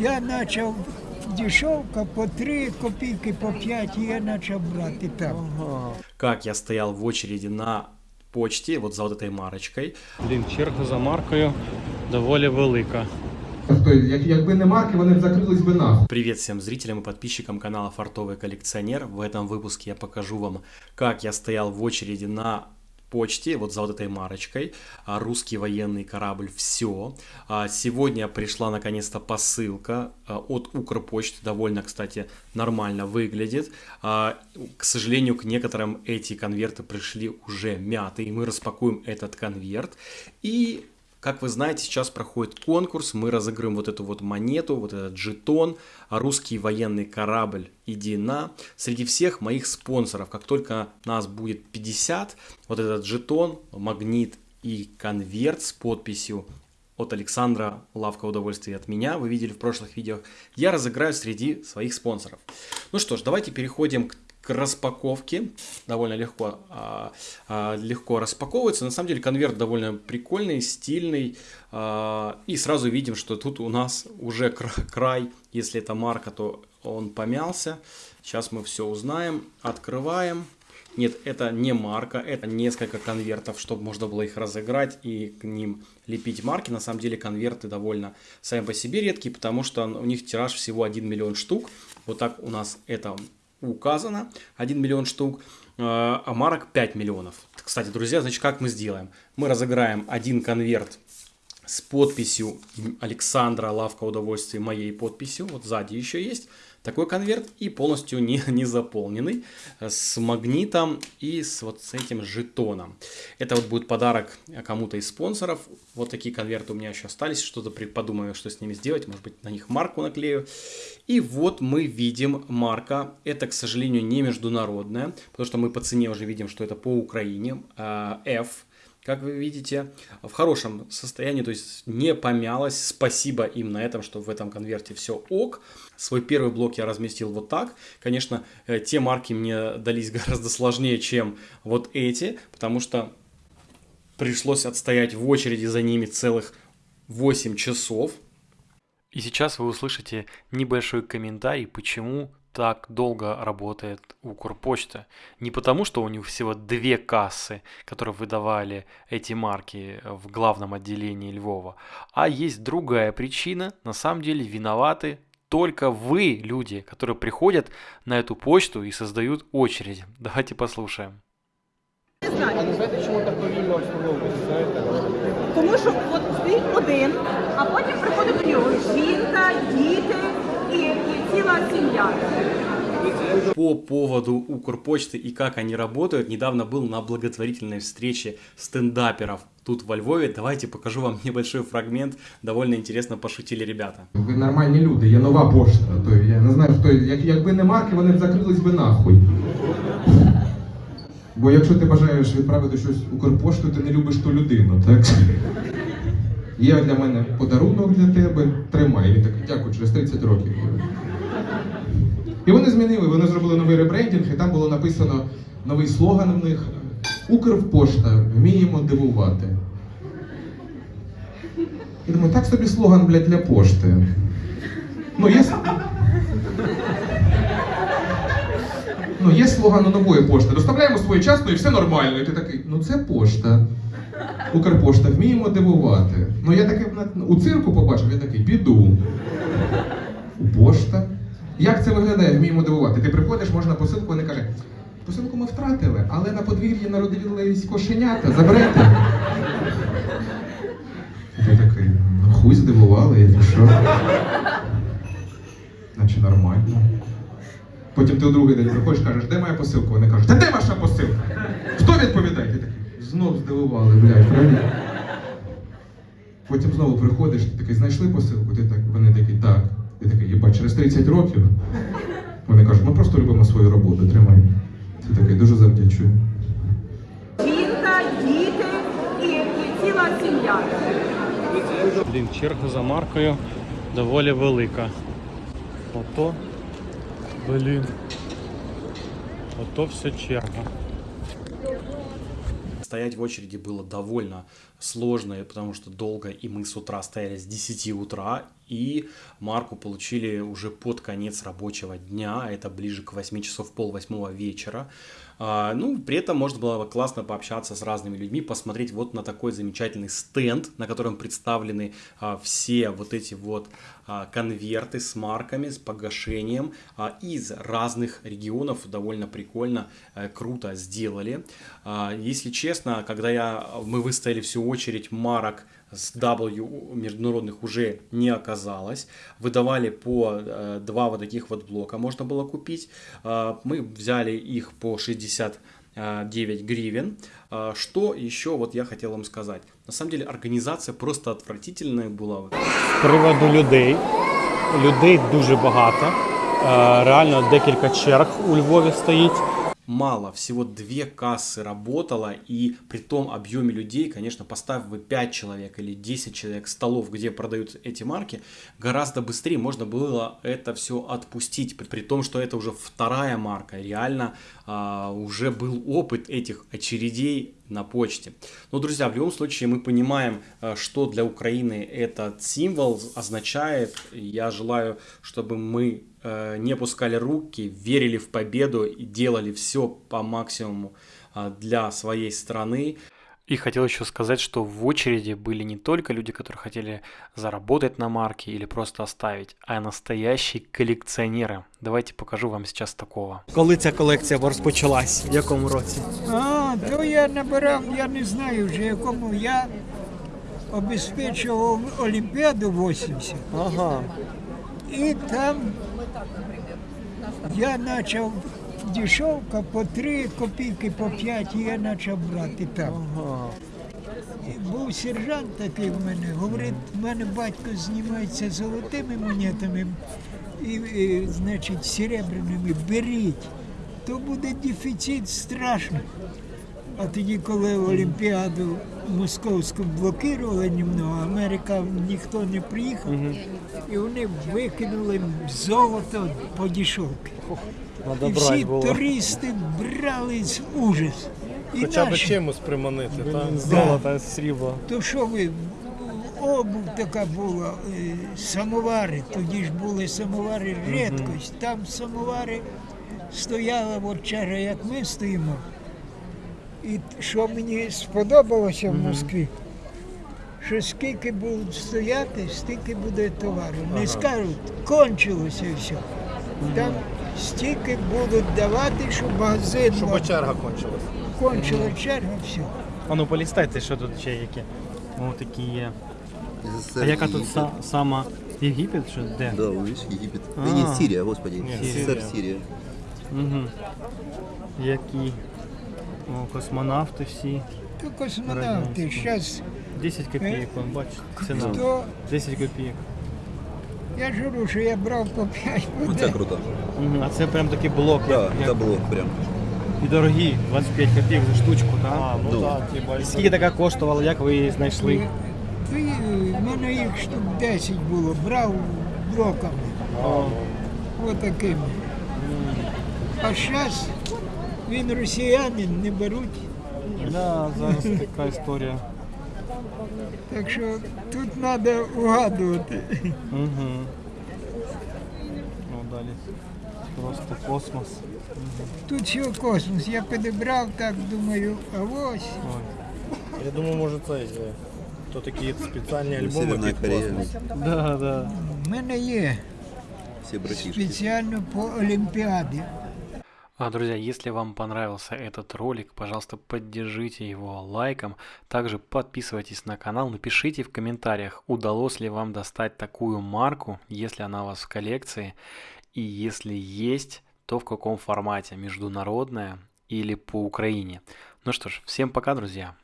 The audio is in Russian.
Я почав дешевка по 3 копійки, по 5, і я почав брати так. Как я стоял в очереди на почте, вот за вот этой марочкой. Блін, черга за маркою доволі велика. Тобто, як, якби не марки, вони б закрились би нахуй. Привет всем зрителям и подписчикам канала Фартовый коллекционер. В этом выпуске я покажу вам, как я стоял в очереди на почте, вот за вот этой марочкой, а, русский военный корабль «Все». А, Сегодня пришла наконец-то посылка а, от Укрпочты, довольно, кстати, нормально выглядит. К сожалению, к некоторым эти конверты пришли уже мятые, мы распакуем этот конверт и как вы знаете, сейчас проходит конкурс, мы разыграем вот эту вот монету, вот этот жетон, а русский военный корабль «Иди на». Среди всех моих спонсоров, как только нас будет 50, вот этот жетон, магнит и конверт с подписью от Александра «Лавка удовольствия» от меня, вы видели в прошлых видео, я разыграю среди своих спонсоров. Ну что ж, давайте переходим к к распаковке. Довольно легко, а, а, легко распаковывается. На самом деле конверт довольно прикольный, стильный. А, и сразу видим, что тут у нас уже кра- край. Если это марка, то он помялся. Сейчас мы все узнаем. Открываем. Нет, это не марка, это несколько конвертов, чтобы можно было их разыграть и к ним лепить марки. На самом деле конверты довольно сами по себе редкие, потому что у них тираж всего 1 миллион штук. Вот так у нас это указано 1 миллион штук, э, а марок 5 миллионов. Кстати, друзья, значит, как мы сделаем? Мы разыграем один конверт с подписью Александра Лавка удовольствия моей подписью. Вот сзади еще есть такой конверт и полностью не, не заполненный с магнитом и с вот с этим жетоном. Это вот будет подарок кому-то из спонсоров. Вот такие конверты у меня еще остались. Что-то подумаю, что с ними сделать. Может быть, на них марку наклею. И вот мы видим марка. Это, к сожалению, не международная, потому что мы по цене уже видим, что это по Украине. а, F как вы видите, в хорошем состоянии, то есть не помялось. Спасибо им на этом, что в этом конверте все ок. Свой первый блок я разместил вот так. Конечно, э, те марки мне дались гораздо сложнее, чем вот эти, потому что пришлось отстоять в очереди за ними целых 8 часов. И сейчас вы услышите небольшой комментарий, почему так долго работает Укрпочта. Не потому, что у них всего две кассы, которые выдавали эти марки в главном отделении Львова, а есть другая причина. На самом деле виноваты только вы, люди, которые приходят на эту почту и создают очередь. Давайте послушаем. А не знаєте, чому так повільно обслуговується? Знаєте? Тому що от стоїть один, а потім приходить до нього жінка, діти і, і ціла сім'я. По поводу Укрпочты и как они работают, недавно был на благотворительной встрече стендаперов тут во Львове. Давайте покажу вам небольшой фрагмент. Довольно интересно пошутили ребята. Ви нормальні люди, є нова пошта. То я не знаю, хто як, якби не марки, вони б закрились би нахуй. Бо якщо ти бажаєш відправити щось Укрпошту, ти не любиш ту людину, так? Є для мене подарунок для тебе, тримай. Він такий, дякую, через 30 років. І вони змінили, вони зробили новий ребрендінг, і там було написано новий слоган в них Укрпошта, вміємо дивувати. І думаю, так собі слоган, блядь, для пошти. Ну, є... Ну, є слоган у нової пошти. Доставляємо своєчасно і все нормально. І ти такий, ну це пошта. Укрпошта, вміємо дивувати. Ну я таке у цирку побачив, я такий, піду. У пошта. Як це виглядає, вміємо дивувати? Ти приходиш, можна посилку, вони каже, посилку ми втратили, але на подвір'ї народились кошенята, заберете. Ти такий, ну хуй здивували, я що? Наче нормально. Потім ти у другий день приходиш, кажеш, де моя посилка? Вони кажуть, та де ваша посилка? Хто відповідає? Ти такий, знов здивували, блядь, правильно? Потім знову приходиш, ти такий, знайшли посилку? Ти так, вони такі, так. Ти такий, єбать, через 30 років. Вони кажуть, ми просто любимо свою роботу, тримай. Ти такий, дуже завдячую. Жінка, діти і, і ціла сім'я. Блін, черга за маркою доволі велика. Ото, блін. Ото все черга. Стоять в очереди было довольно сложно, потому что долго, и мы с утра стояли с 10 утра, и марку получили уже под конец рабочего дня, это ближе к 8 часов, пол восьмого вечера. А, ну, при этом можно было классно пообщаться с разными людьми, посмотреть вот на такой замечательный стенд, на котором представлены а, все вот эти вот а, конверты с марками, с погашением из разных регионов. Довольно прикольно, э, круто сделали. Если честно, когда я, мы выстояли всю очередь марок с W международных уже не оказалось. Выдавали по э, два вот таких вот блока можно было купить. Э, мы взяли их по 69 гривен. Э, что еще вот я хотел вам сказать. На самом деле организация просто отвратительная была. З приводу людей. Людей дуже багато. Е, Реально декілька черг у Львові стоїть. мало, всего две кассы работало, и при том объеме людей, конечно, поставив вы 5 человек или 10 человек столов, где продают эти марки, гораздо быстрее можно было это все отпустить, при, при том, что это уже вторая марка, реально а, уже был опыт этих очередей на почте. Но, друзья, в любом случае мы понимаем, а, что для Украины этот символ означает. Я желаю, чтобы мы Э, не опускали руки, верили в победу и делали все по максимуму а, для своей страны. И хотел еще сказать, что в очереди были не только люди, которые хотели заработать на марке или просто оставить, а настоящие коллекционеры. Давайте покажу вам сейчас такого. Коли ця колекція розпочалась? В якому році? А, то я набирав, я не знаю вже якому я обезпечував Олімпіаду 80. Ага. І там я почав Дешевка по 3 копійки, по 5, я почав брати там. Ага. Був сержант такий в мене, говорить, в мене батько знімається золотими монетами і, і значить, серебряними, беріть, то буде дефіцит страшний. А тоді, коли Олімпіаду московську блокували німного, Америка ніхто не приїхав, і вони викинули золото по. Надо І всі було. туристи брали з ужас. І Хоча б наші. чимось приманити, так? Золото, срібло. То що ви, обув така була, е, самовари, тоді ж були самовари рідкость. Там самовари стояла от черга, як ми стоїмо. І що мені сподобалося в Москві, що скільки будуть стояти, стільки буде товару. Не скажуть, кончилося все. Там стільки будуть давати, щоб магазин Щоб черга кончилась. кончила черга, все. А ну полістайте, що тут ще які. О, такі є. А яка тут са- сама Єгипет? Що де? Да, видишь, Египет. А. Нет, Сирия, господи. СССР, Сирия. Сирия. Угу. Які. О, космонавти всі. То космонавти, зараз 10 копійок, вон, бачите, ціна. хто 10 копійок. Я ж говорю, що я брав по 5 Ну, це круто. А це прям такий блок, Да, як, это як... блок прям. і дорогі, 25 копійок за штучку, так? А, ну Ну. так, типа. Скільки така коштувала, як ви її знайшли? В мене їх штук 10 було, брав блоками, О, отакими. А зараз він росіянин, не беруть. да, зараз така історія. Так що тут треба угадувати. Угу. Ну, далі. Просто космос. Тут все космос. Я підібрав так, думаю, а ось. Ой. Я думаю, може це е, то такі спеціальні альбоми Северная під Корея. космос. Да, да. У мене є Все братишки. спеціально по Олімпіаді. А, друзья, если вам понравился этот ролик, пожалуйста, поддержите его лайком. Также подписывайтесь на канал, напишите в комментариях, удалось ли вам достать такую марку, если она у вас в коллекции. И если есть, то в каком формате, международная или по Украине. Ну что ж, всем пока, друзья.